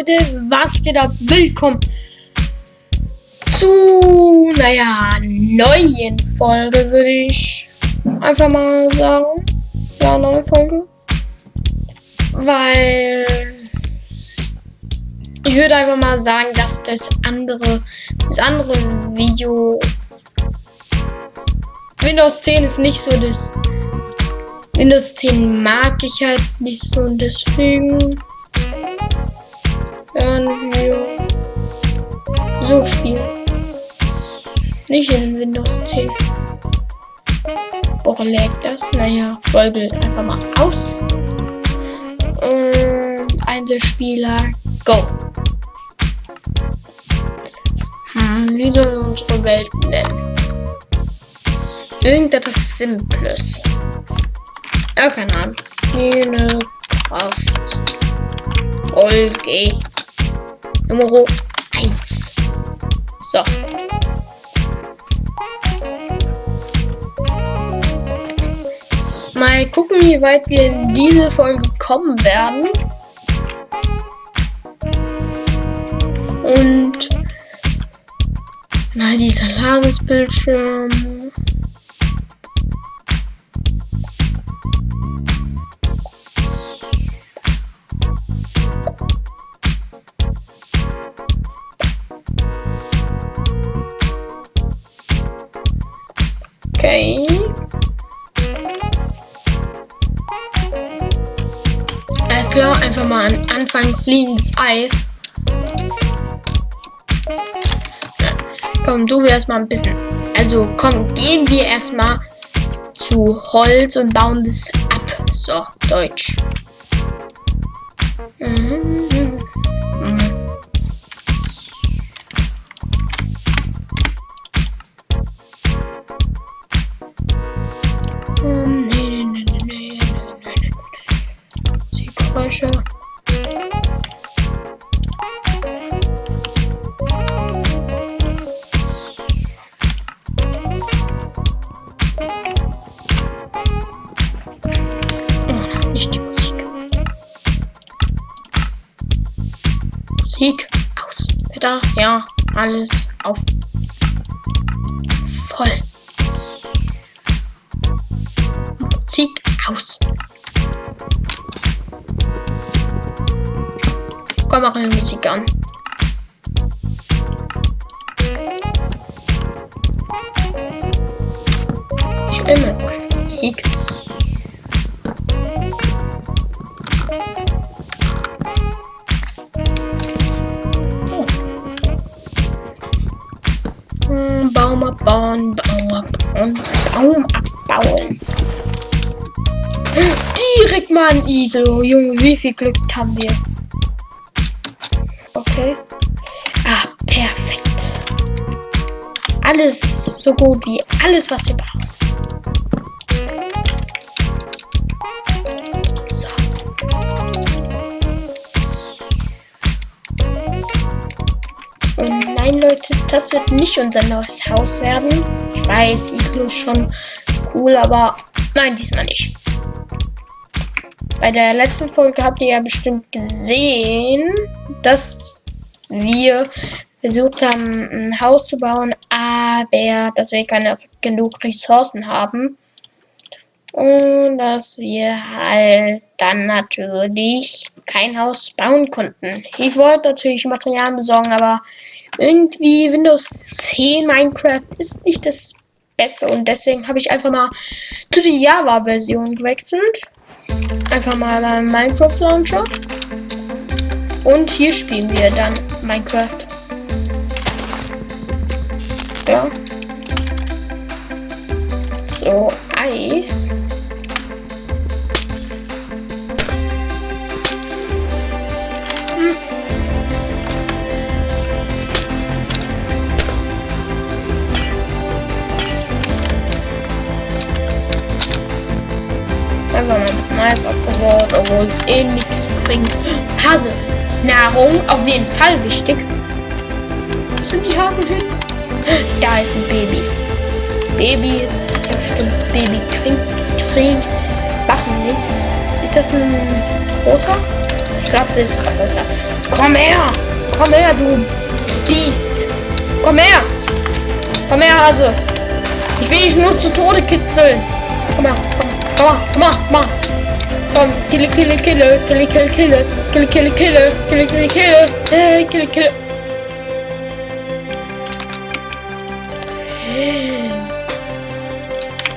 Leute, was geht ab? Willkommen zu, naja, neuen Folge, würde ich einfach mal sagen. Ja, neue Folge. Weil ich würde einfach mal sagen, dass das andere, das andere Video Windows 10 ist nicht so das Windows 10 mag ich halt nicht so und deswegen werden wir so spielen. Nicht in Windows 10. Boah, lägt das? Naja, Vollbild einfach mal aus. Und Einzelspieler, go. Hm, wie sollen wir unsere Welt nennen? Irgendetwas Simples. Ja, keine Ahnung. Eine Kraft. Folge Nummer 1. So. Mal gucken, wie weit wir in diese Folge kommen werden. Und mal dieser Ladesbildschirm. Alles klar, einfach mal an Anfang fliegen ins Eis. Ja. Komm, du wirst mal ein bisschen. Also komm, gehen wir erstmal zu Holz und bauen das ab. So, Deutsch. Mhm. Musik aus. Wetter, ja, alles auf. Voll. Musik aus. Komm, mach eine Musik an. Ich will keine Musik. Abbauen, Baum abbauen, Baum abbauen. Direkt mal ein Igel. Oh, Junge, wie viel Glück haben wir? Okay. Ah, perfekt. Alles so gut wie alles, was wir brauchen. Leute, das wird nicht unser neues Haus werden. Ich weiß, Iglo ist schon cool, aber nein, diesmal nicht. Bei der letzten Folge habt ihr ja bestimmt gesehen, dass wir versucht haben, ein Haus zu bauen, aber dass wir keine genug Ressourcen haben. Und dass wir halt dann natürlich kein Haus bauen konnten. Ich wollte natürlich Materialien besorgen, aber irgendwie Windows 10 Minecraft ist nicht das Beste und deswegen habe ich einfach mal zu der Java-Version gewechselt. Einfach mal beim Minecraft Launcher. Und hier spielen wir dann Minecraft. Ja. So, Eis. Hm. Mal ein bisschen Eis abgebaut, obwohl es eh nichts bringt. Hase. Nahrung, auf jeden Fall wichtig. Wo sind die Haken hin? Da ist ein Baby. Baby, ja stimmt, Baby trinkt, trinkt, machen. Ist das ein großer? glaube, das ist größer. Komm her! Komm her, du Biest! Komm her! Komm her, Hase! Ich will dich nur zu Tode kitzeln! Komm her, komm, komm, komm, komm, komm, kille, kille, kille, kille, kille, kille, kille, kille, kille, kille, kille, kille, kille, kille. Ähm.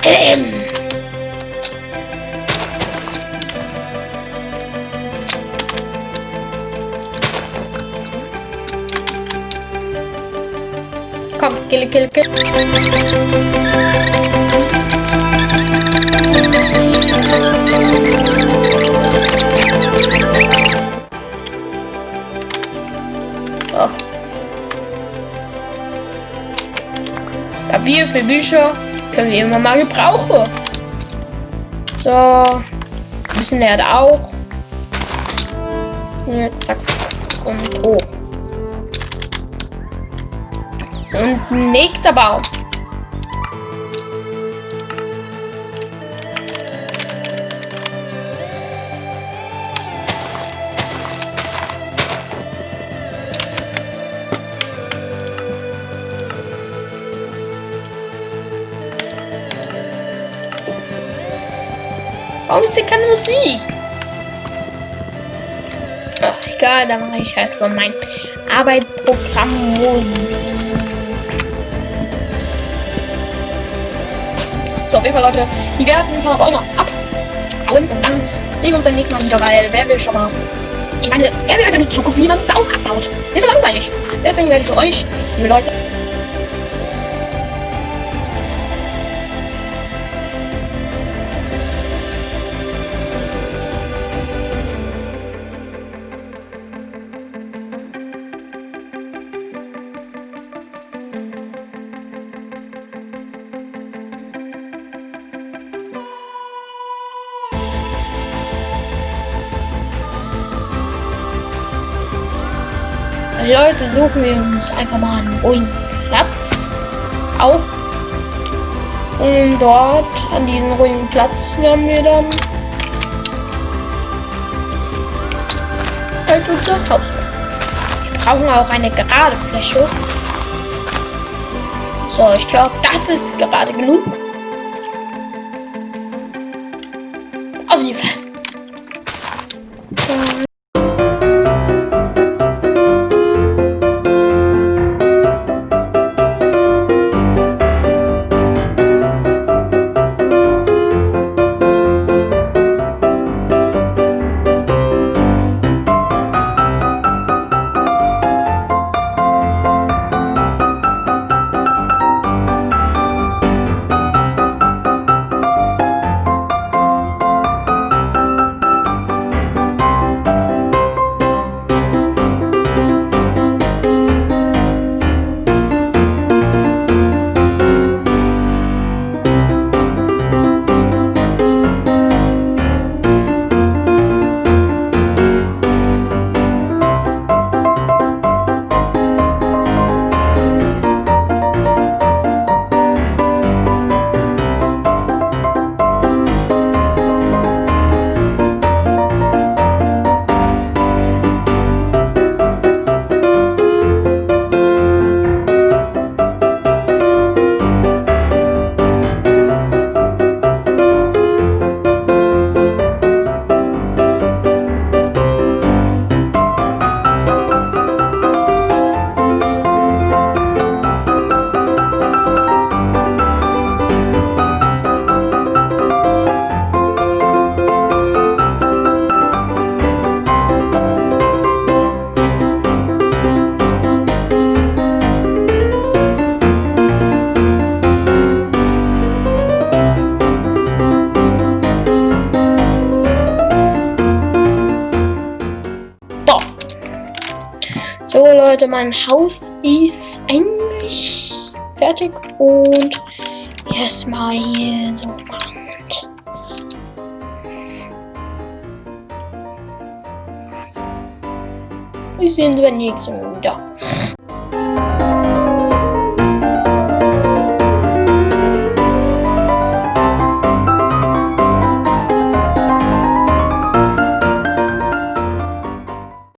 Komm, kill, kill, kill. Oh. Papier können wir immer mal gebrauchen. So, ein bisschen Erde auch. Hier, zack und hoch. Und nächster Baum. Warum ist hier keine Musik? Ach, egal, dann mache ich halt von meinem Arbeitsprogramm Musik. So, auf jeden Fall, Leute, die werden ein paar Bäume abhauen und dann sehen wir uns beim nächsten Mal wieder, weil wer will schon mal. Ich meine, wer will also nicht zugucken, wie man Baum abbaut? Das ist langweilig. Deswegen werde ich für euch, liebe Leute, Leute, suchen wir uns einfach mal einen ruhigen Platz auf. Und dort, an diesem ruhigen Platz, werden wir dann halt unser Haus. Wir brauchen auch eine gerade Fläche. So, ich glaube, das ist gerade genug. Leute, mein Haus ist eigentlich fertig und erstmal hier so und wir sehen uns beim nächsten Mal wieder.